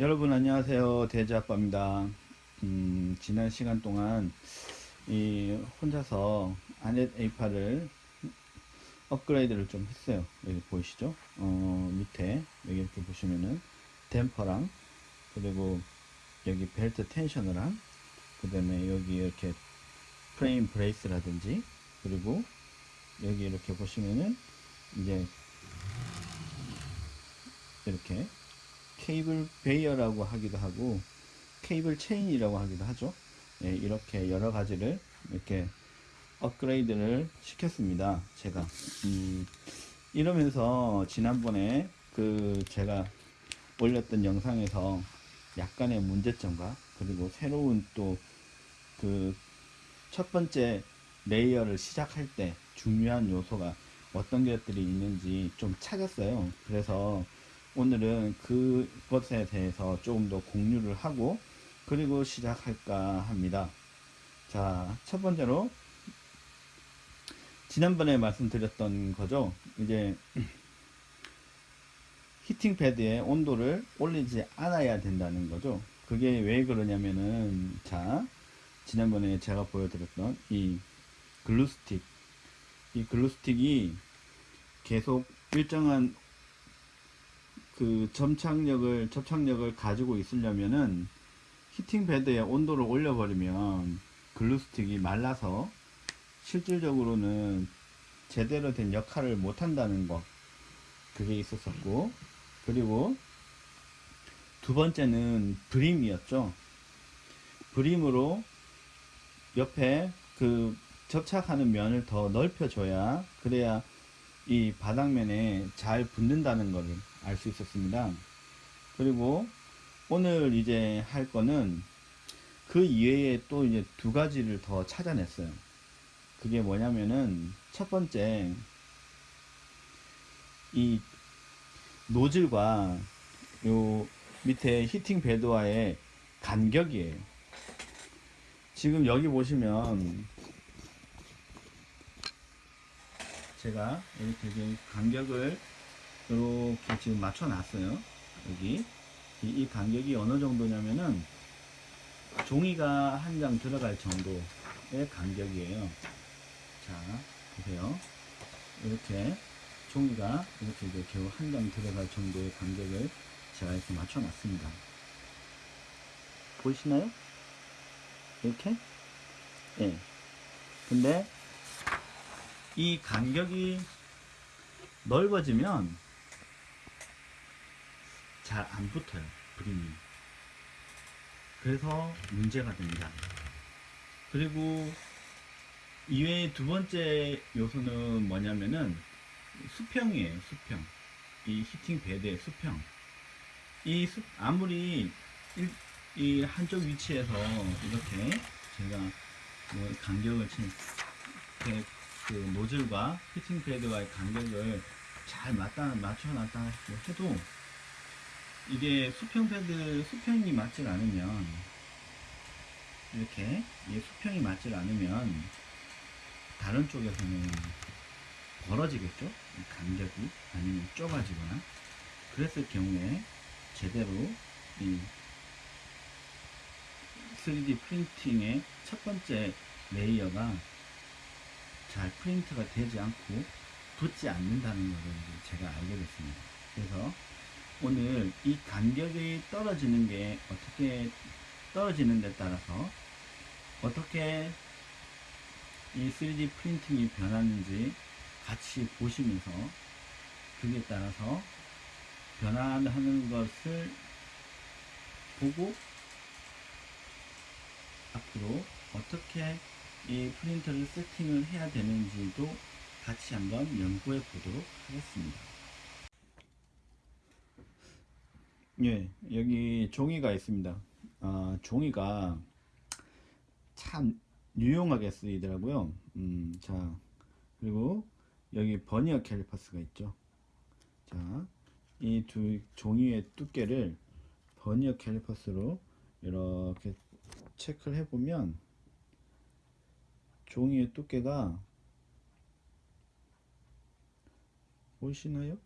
여러분 안녕하세요. 대지아빠입니다. 음, 지난 시간 동안 이 혼자서 아넷 A8을 업그레이드를 좀 했어요. 여기 보이시죠? 어, 밑에 여기 이렇게 보시면은 댐퍼랑 그리고 여기 벨트 텐셔너랑 그 다음에 여기 이렇게 프레임 브레이스라든지 그리고 여기 이렇게 보시면은 이제 이렇게 케이블 베이어라고 하기도 하고 케이블 체인이라고 하기도 하죠. 예, 이렇게 여러 가지를 이렇게 업그레이드를 시켰습니다. 제가. 음, 이러면서 지난번에 그 제가 올렸던 영상에서 약간의 문제점과 그리고 새로운 또 그 첫 번째 layer를 시작할 때 중요한 요소가 어떤 것들이 있는지 좀 찾았어요. 그래서 오늘은 그것에 대해서 조금 더 공유를 하고 그리고 시작할까 합니다. 자, 첫 번째로 지난번에 말씀드렸던 거죠. 이제 히팅 패드의 온도를 올리지 않아야 된다는 거죠. 그게 왜 그러냐면은 자, 지난번에 제가 보여드렸던 이 글루스틱 이 글루스틱이 계속 일정한 그 점착력을 접착력을 가지고 있으려면은 히팅 베드의 온도를 올려버리면 글루스틱이 말라서 실질적으로는 제대로 된 역할을 못한다는 것 그게 있었었고. 그리고 두 번째는 브림이었죠. 브림으로 옆에 그 접착하는 면을 더 넓혀줘야 그래야 이 바닥면에 잘 붙는다는 것을 알 수 있었습니다. 그리고 오늘 이제 할 거는 그 이외에 또 이제 두 가지를 더 찾아냈어요. 그게 뭐냐면은 첫 번째 이 노즐과 요 밑에 히팅 베드와의 간격이에요. 지금 여기 보시면 제가 이렇게 간격을 이렇게 지금 맞춰 놨어요 여기 이, 이, 간격이 어느 정도냐면은 종이가 한 장 들어갈 정도의 간격이에요 자 보세요 이렇게 종이가 이렇게 이제 겨우 한 장 들어갈 정도의 간격을 제가 이렇게 맞춰 놨습니다 보이시나요? 이렇게? 예. 네. 근데 이 간격이 넓어지면 잘 안 붙어요 그림이. 그래서 문제가 됩니다. 그리고 이외에 두 번째 요소는 뭐냐면은 수평이에요 수평. 이 heating bed의 수평. 이 수, 아무리 일, 이 한쪽 위치에서 이렇게 제가 뭐 간격을 친 그 노즐과 heating bed와의 간격을 잘 맞다, 맞춰 놨다 해도 이게 수평 bed, 수평이 맞질 않으면 이렇게 이 수평이 맞질 않으면 다른 쪽에서는 벌어지겠죠? 간격이 아니면 좁아지거나 그랬을 경우에 제대로 이 3D 프린팅의 첫 번째 레이어가 잘 프린트가 되지 않고 붙지 않는다는 것을 제가 알게 됐습니다. 그래서 오늘 이 간격이 떨어지는 게 어떻게 떨어지는 데 따라서 어떻게 이 3D 프린팅이 변하는지 같이 보시면서 그에 따라서 변화하는 것을 보고 앞으로 어떻게 이 프린터를 세팅을 해야 되는지도 같이 한번 연구해 보도록 하겠습니다. 예, 여기 종이가 있습니다. 아, 종이가 참 유용하게 쓰이더라고요. 음, 자, 그리고 여기 버니어 캘리퍼스가 있죠. 자, 이 두 종이의 두께를 버니어 캘리퍼스로 이렇게 체크를 해보면 종이의 두께가 보이시나요?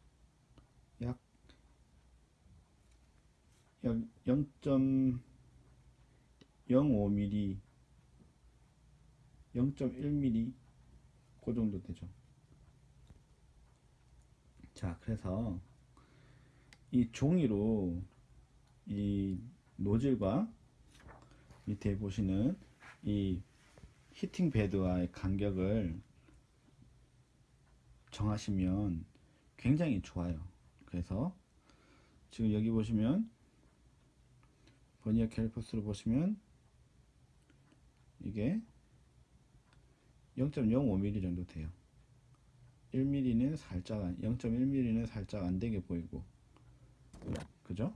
약 0.05mm 0.1mm 그 정도 되죠. 자 그래서 이 종이로 이 노즐과 밑에 보시는 이 히팅 베드와의 간격을 정하시면 굉장히 좋아요. 그래서 지금 여기 보시면 버니어 캘리퍼스로 보시면 이게 0.05mm 정도 돼요. 1mm는 살짝 0.1mm는 살짝 안되게 보이고. 그죠?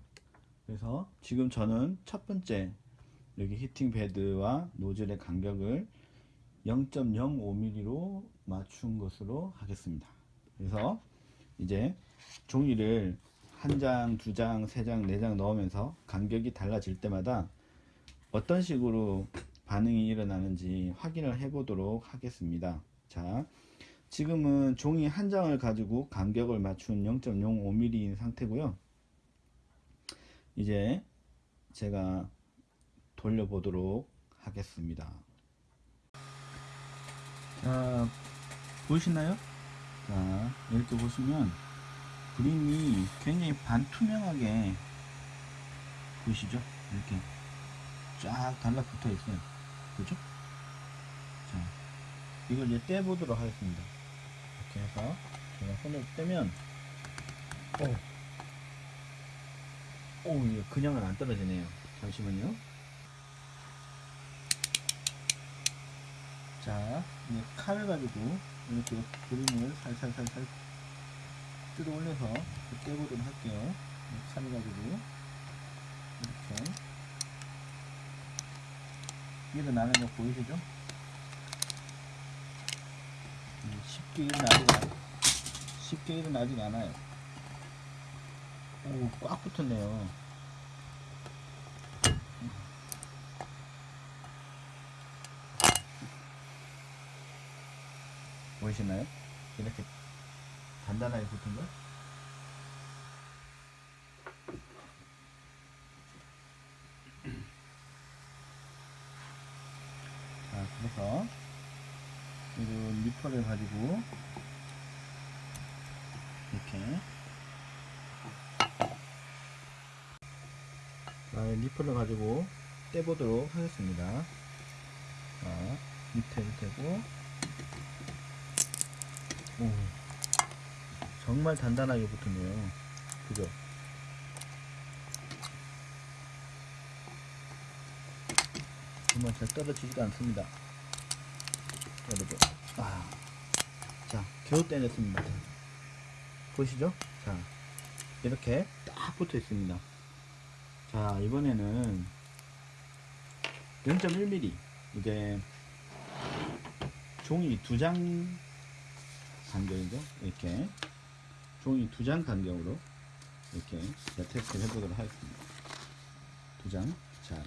그래서 지금 저는 첫 번째 여기 히팅 베드와 노즐의 간격을 0.05mm로 맞춘 것으로 하겠습니다. 그래서 이제 종이를 한 장, 두 장, 세 장, 네 장 넣으면서 간격이 달라질 때마다 어떤 식으로 반응이 일어나는지 확인을 해 보도록 하겠습니다. 자 지금은 종이 한 장을 가지고 간격을 맞춘 0.05mm인 상태고요. 이제 제가 돌려보도록 하겠습니다. 자 보이시나요? 자 이렇게 보시면 그림이 굉장히 반투명하게 보이시죠? 이렇게 쫙 달라붙어 있어요. 그죠? 자 이걸 이제 떼보도록 하겠습니다. 이렇게 해서 제가 손을 떼면 오, 오 이거 그냥은 안 떨어지네요. 잠시만요. 자 이제 칼을 가지고 이렇게 그림을 살살살살 뜯어 올려서 떼보도록 할게요 이 칼을 가지고 이렇게 일어나는 거 보이시죠? 음, 쉽게 일어나지 쉽게 일어나지 않아요. 오, 꽉 붙었네요. 보이시나요? 이렇게 단단하게 붙은 걸? 자, 그래서 이런 리퍼를 가지고 이렇게 자, 리퍼를 가지고 떼보도록 하겠습니다. 자, 밑에 밑에고 오, 정말 단단하게 붙었네요. 그죠? 정말 잘 떨어지지도 않습니다. 여러분. 아. 자, 겨우 떼냈습니다. 자, 보시죠? 자, 이렇게 딱 붙어 있습니다. 자, 이번에는 0.1mm. 이게 종이 두장 간격이죠. 이렇게. 종이 두 장 간격으로 이렇게 테스트를 해보도록 하겠습니다. 두 장. 자,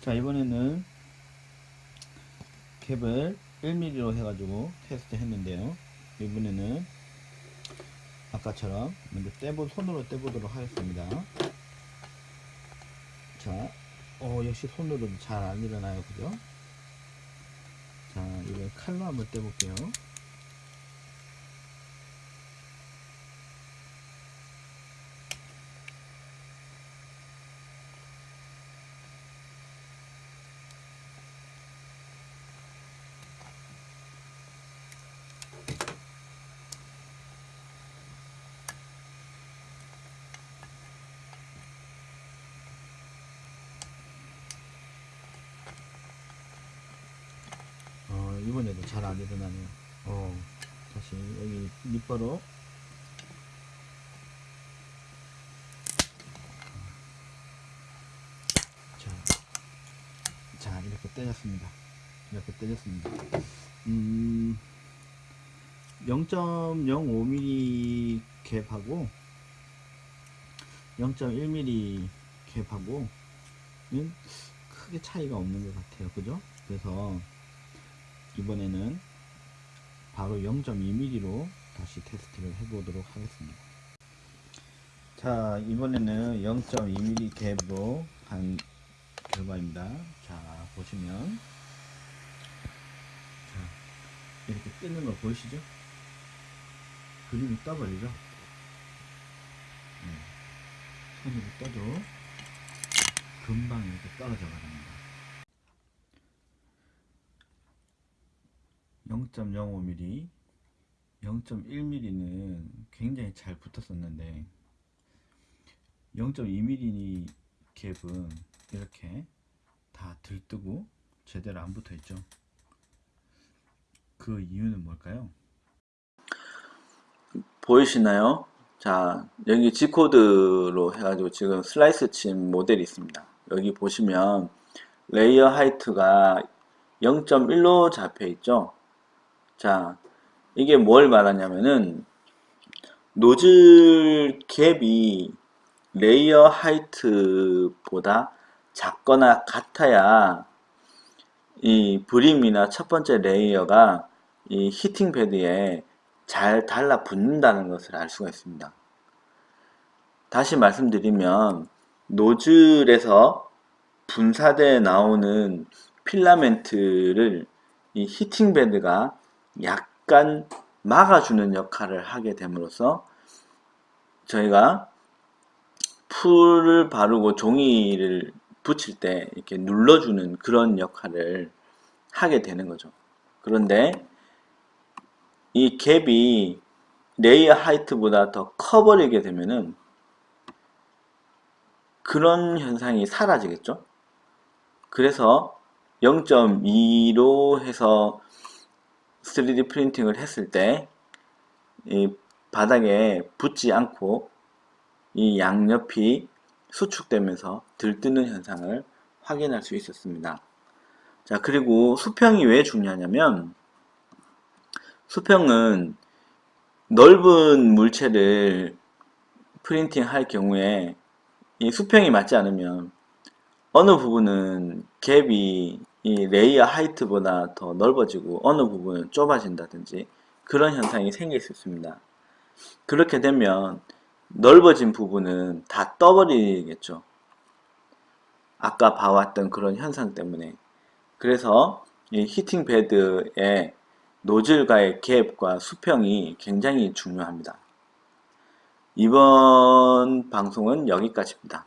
자 이번에는 캡을 1mm로 해가지고 테스트 했는데요. 이번에는 아까처럼 먼저 떼보 손으로 떼보도록 하겠습니다. 자 어, 역시 손으로도 잘안 일어나요. 그죠? 자 이번 칼로 한번 떼볼게요 어, 이번에도 잘 안 일어나네요. 어, 다시 여기 밑바로 자, 자 이렇게 떼졌습니다. 이렇게 떼졌습니다. 음, 0.05mm 갭하고 0.1mm 갭하고는 크게 차이가 없는 것 같아요. 그죠? 그래서 이번에는 바로 0.2mm로 다시 테스트를 해보도록 하겠습니다. 자 이번에는 0.2mm 갭으로 한 결과입니다. 자 보시면. 자 이렇게 뜨는 거 보이시죠? 그림이 떠버리죠? 네. 손으로 떠도 금방 이렇게 떨어져 버립니다 0.05mm 0.1mm는 굉장히 잘 붙었었는데 0.2mm 갭은 이렇게 다 들뜨고 제대로 안 붙어 있죠 그 이유는 뭘까요? 보이시나요? 자 여기 G코드로 해가지고 지금 슬라이스 친 모델이 있습니다 여기 보시면 layer height가 0.1로 잡혀 있죠 자 이게 뭘 말하냐면은 노즐 갭이 layer height보다 작거나 같아야 이 brim이나 첫 번째 layer가 이 heating bed에 잘 달라붙는다는 것을 알 수가 있습니다. 다시 말씀드리면 노즐에서 분사돼 나오는 필라멘트를 이 heating bed가 약간 막아주는 역할을 하게 됨으로써 저희가 풀을 바르고 종이를 붙일 때 이렇게 눌러주는 그런 역할을 하게 되는 거죠. 그런데 이 갭이 layer height보다 더 커버리게 되면은 그런 현상이 사라지겠죠. 그래서 0.2로 해서 3D 프린팅을 했을 때 이 바닥에 붙지 않고 이 양옆이 수축되면서 들뜨는 현상을 확인할 수 있었습니다. 자 그리고 수평이 왜 중요하냐면 수평은 넓은 물체를 프린팅 할 경우에 이 수평이 맞지 않으면 어느 부분은 갭이 이 layer height보다 더 넓어지고 어느 부분은 좁아진다든지 그런 현상이 생길 수 있습니다. 그렇게 되면 넓어진 부분은 다 떠버리겠죠. 아까 봐왔던 그런 현상 때문에 그래서 이 히팅 베드의 노즐과의 갭과 수평이 굉장히 중요합니다. 이번 방송은 여기까지입니다.